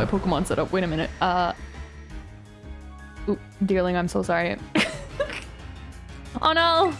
my Pokemon setup. Wait a minute. Uh. Oop, Deerling, I'm so sorry. oh no!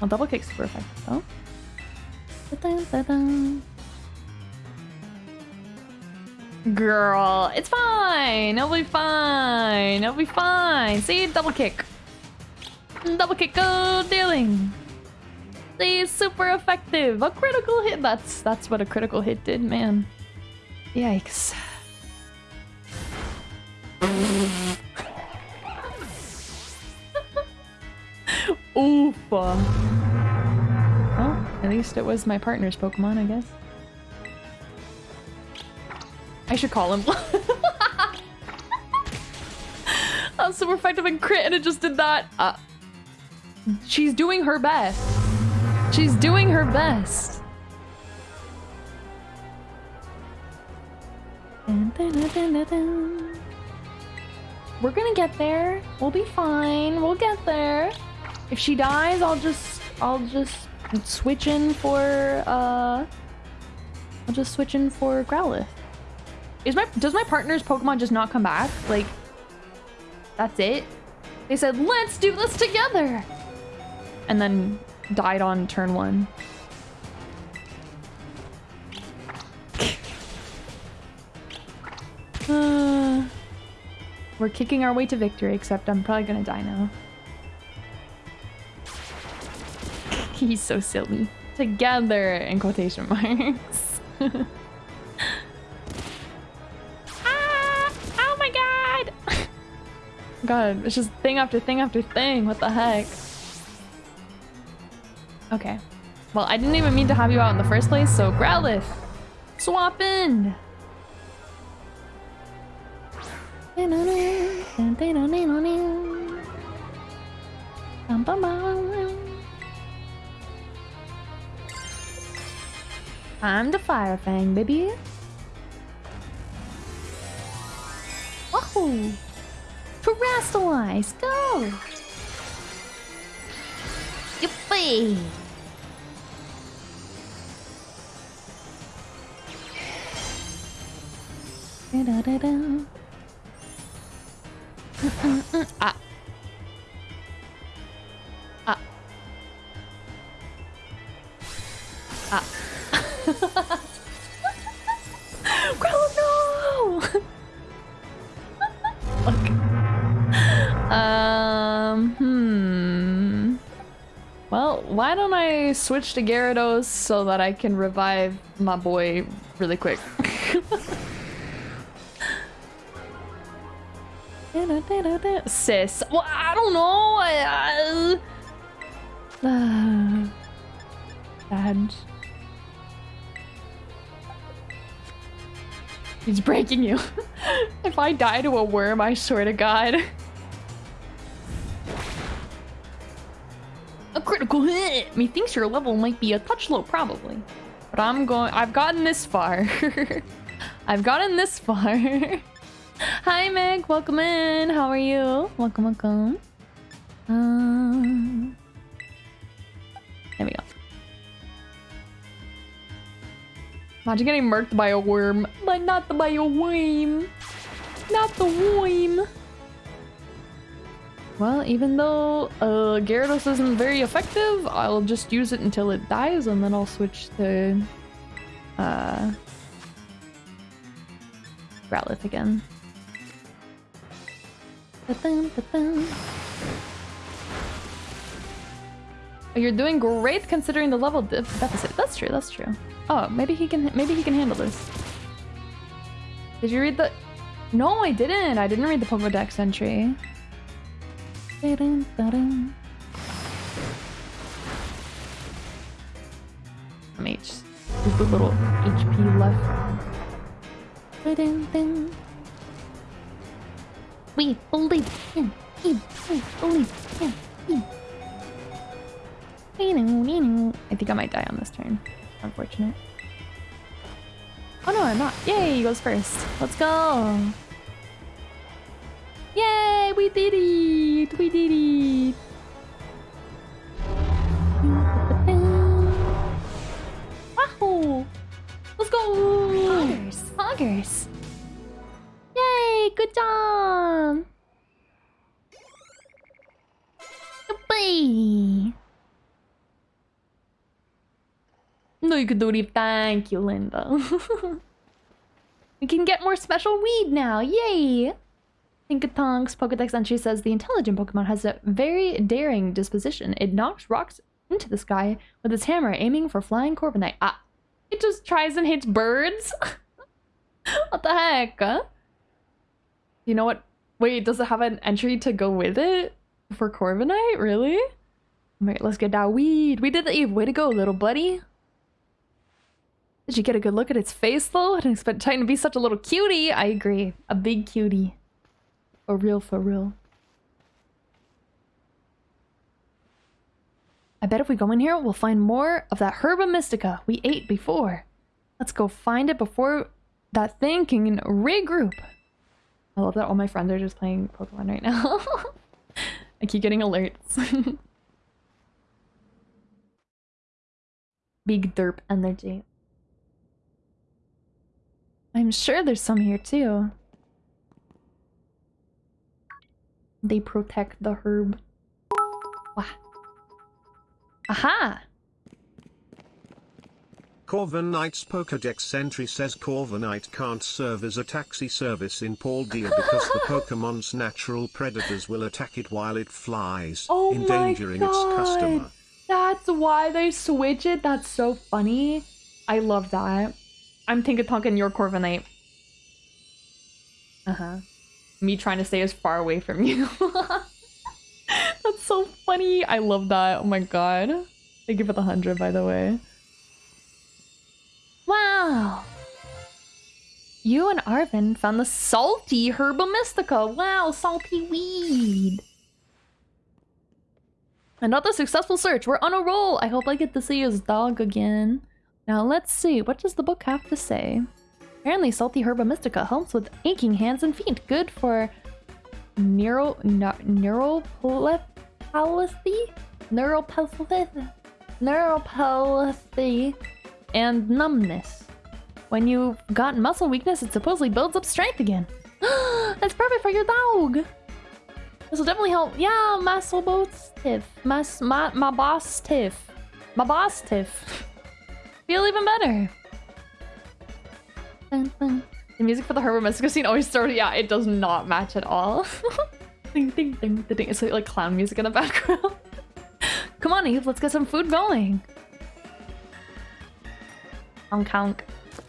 Well, double kick super effective though. Girl, it's fine. It'll be fine. It'll be fine. See, double kick. Double kick, go dealing. See, super effective. A critical hit. That's that's what a critical hit did, man. Yikes. Oof. Well, at least it was my partner's Pokemon, I guess. I should call him. I was super effective in crit and it just did that. Uh, she's doing her best. She's doing her best. We're gonna get there. We'll be fine. We'll get there. If she dies, I'll just I'll just switch in for uh I'll just switch in for Growlithe. Is my does my partner's Pokemon just not come back? Like that's it? They said, let's do this together! And then died on turn one. We're kicking our way to victory, except I'm probably gonna die now. He's so silly. Together, in quotation marks. ah! Oh my god! god, it's just thing after thing after thing. What the heck? Okay. Well, I didn't even mean to have you out in the first place, so Growlithe! Swap in! I'm the Fire Fang, baby. Wahoo! Terastallize, go! Yippee! Da -da -da ah. Ah. Ah. no! Look. Um, hmm. Well, why don't I switch to Gyarados so that I can revive my boy really quick? Sis. Well, I don't know. I, uh, uh, bad. He's breaking you. if I die to a worm, I swear to God. A critical hit! Methinks your level might be a touch low, probably. But I'm going- I've gotten this far. I've gotten this far. Hi Meg, welcome in. How are you? Welcome, welcome. Um, there we go. Imagine getting murked by a worm, but not the, by a worm. Not the worm. Well, even though uh, Gyarados isn't very effective, I'll just use it until it dies, and then I'll switch to uh, Growlithe again. Oh, you're doing great considering the level de deficit. That's true, that's true. Oh, maybe he can maybe he can handle this. Did you read the... No, I didn't. I didn't read the Pokedex entry. I'm H. There's a little HP left. We believe in him. We believe in him. I think I might die on this turn. Unfortunate. Oh no, I'm not. Yay, he goes first. Let's go. Yay, we did it. We did it. Wahoo! Let's go! Hoggers. Hoggers. Good job! No, you could do it. Thank you, Linda. we can get more special weed now. Yay! Tinkaton's Pokedex entry says the intelligent Pokemon has a very daring disposition. It knocks rocks into the sky with its hammer, aiming for flying Corviknight. Ah, it just tries and hits birds? what the heck? Huh? You know what? Wait, does it have an entry to go with it? For Corviknight? Really? Alright, let's get that weed. We did the Eve. Way to go, little buddy. Did you get a good look at its face, though? I didn't expect Titan to be such a little cutie. I agree. A big cutie. For real, for real. I bet if we go in here, we'll find more of that Herba Mystica we ate before. Let's go find it before that thing can regroup. I love that all my friends are just playing Pokemon right now. I keep getting alerts. Big derp energy. I'm sure there's some here too. They protect the herb. Wow. Aha! Corviknight's Pokedex entry says Corviknight can't serve as a taxi service in Paldea because the Pokemon's natural predators will attack it while it flies, oh endangering its customer. That's why they switch it? That's so funny. I love that. I'm Tinkatonk your Corviknight. Uh-huh. Me trying to stay as far away from you. That's so funny. I love that. Oh my god. Thank you for the 100, by the way. Wow. You and Arven found the salty Herba Mystica. Wow, salty weed. Another successful search. We're on a roll. I hope I get to see his dog again. Now let's see. What does the book have to say? Apparently, salty herba mystica helps with aching hands and feet. Good for neuro neuropathy, neuropathy, neuropathy, and numbness. When you've got muscle weakness, it supposedly builds up strength again. That's perfect for your dog. This will definitely help. Yeah, muscle boats tiff. Mas my my boss tiff. My boss tiff. Feel even better. The music for the Herba Mystica scene always started. Yeah, it does not match at all. ding, ding, ding, ding. It's like, like clown music in the background. Come on, Eve, let's get some food going. Honk honk.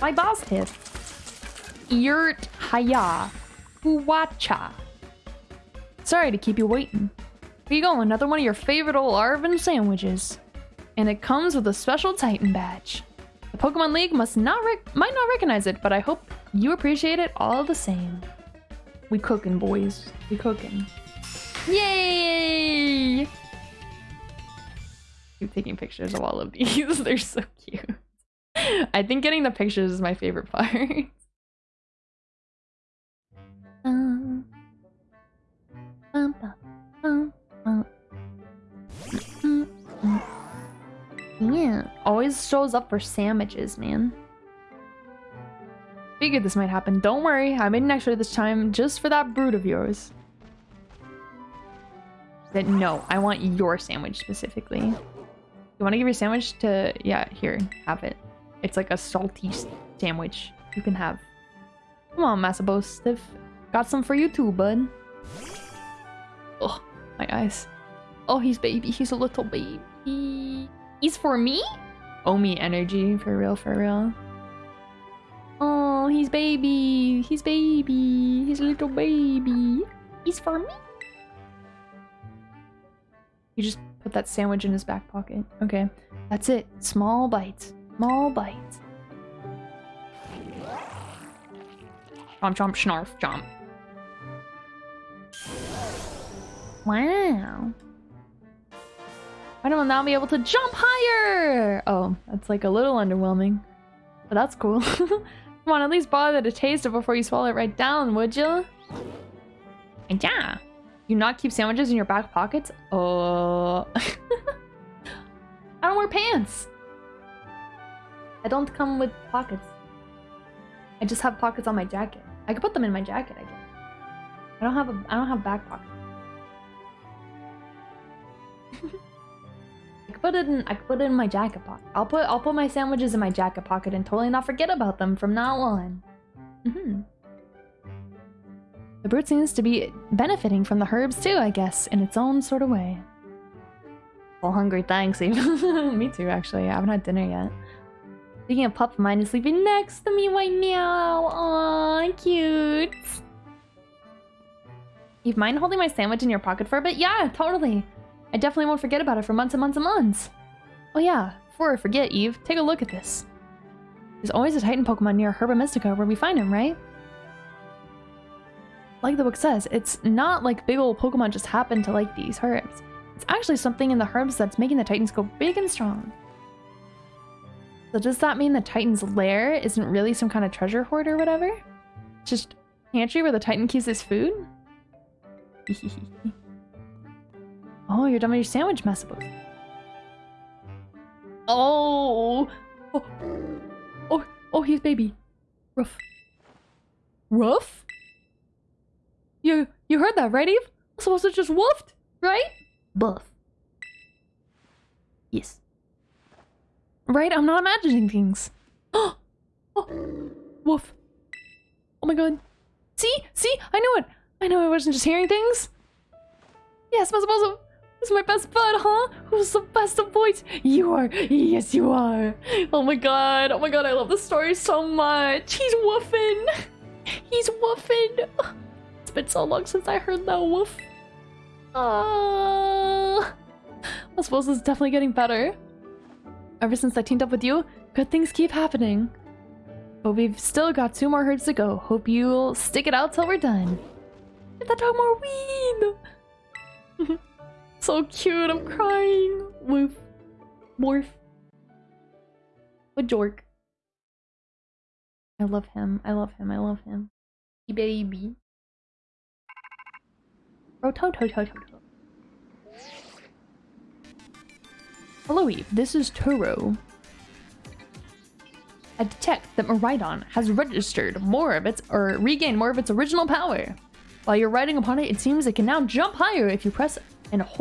My boss tip. Yurt Haya. Huwacha. Sorry to keep you waiting. Here you go, another one of your favorite old Arven sandwiches. And it comes with a special Titan badge. The Pokemon League must not might not recognize it, but I hope you appreciate it all the same. We cooking, boys. We cooking. Yay! Keep taking pictures of all of these. They're so cute. I think getting the pictures is my favorite part. um, bum, bum, bum, yeah, always shows up for sandwiches, man. Figured this might happen. Don't worry, I made an extra this time just for that brood of yours. No, I want your sandwich specifically. You want to give your sandwich to... Yeah, here, have it. It's like a salty sandwich you can have. Come on, Masabo Stiff. Got some for you too, bud. Oh, my eyes. Oh, he's baby. He's a little baby. He's for me? Omi energy, for real, for real. Oh, he's baby. He's baby. He's a little baby. He's for me? You just put that sandwich in his back pocket. Okay, that's it. Small bites. Small bites. Chomp, chomp, snarf, chomp. Wow. Why don't I now be able to jump higher? Oh, that's like a little underwhelming. But that's cool. Come on, at least bother to taste it before you swallow it right down, would you? And yeah. You not keep sandwiches in your back pockets? Oh. I don't wear pants. I don't come with pockets. I just have pockets on my jacket. I could put them in my jacket, I guess. I don't have a I don't have back pockets. I could put it in I could put it in my jacket pocket. I'll put I'll put my sandwiches in my jacket pocket and totally not forget about them from now on. Mm-hmm. The brute seems to be benefiting from the herbs too, I guess, in its own sort of way. Well, hungry, thanks. Eve. me too, actually. I haven't had dinner yet. Speaking of pup, mine is sleeping next to me right now. Aw, cute. You mind holding my sandwich in your pocket for a bit? Yeah, totally. I definitely won't forget about it for months and months and months. Oh yeah, before I forget, Eve, take a look at this. There's always a Titan Pokemon near Herba Mystica where we find him, right? Like the book says, it's not like big old Pokemon just happen to like these herbs. It's actually something in the herbs that's making the Titans go big and strong. So does that mean the Titan's lair isn't really some kind of treasure hoard or whatever? Just pantry where the Titan keeps his food? oh, you're done with your sandwich, Massabos. Oh. oh! Oh! Oh, he's baby. Ruff. Ruff? You you heard that, right, Eve? I'm supposed to just woofed, right? Buff. Yes. Right? I'm not imagining things. oh! Woof. Oh my god. See? See? I knew it! I know I wasn't just hearing things. Yes, Masabozo! This is my best bud, huh? Who's the best of boys? You are. Yes, you are. Oh my god. Oh my god, I love this story so much. He's woofing. He's woofing. It's been so long since I heard that woof. Uh, I suppose it's definitely getting better. Ever since I teamed up with you, good things keep happening. But we've still got two more herds to go. Hope you'll stick it out till we're done. Get that dog more weed! so cute, I'm crying. Woof. Morph. A jork. I love him. I love him. I love him. Baby. Oh, Rototototo. Hello Eve, this is Turo. I detect that Miraidon has registered more of its, or regained more of its original power. While you're riding upon it, it seems it can now jump higher if you press and hold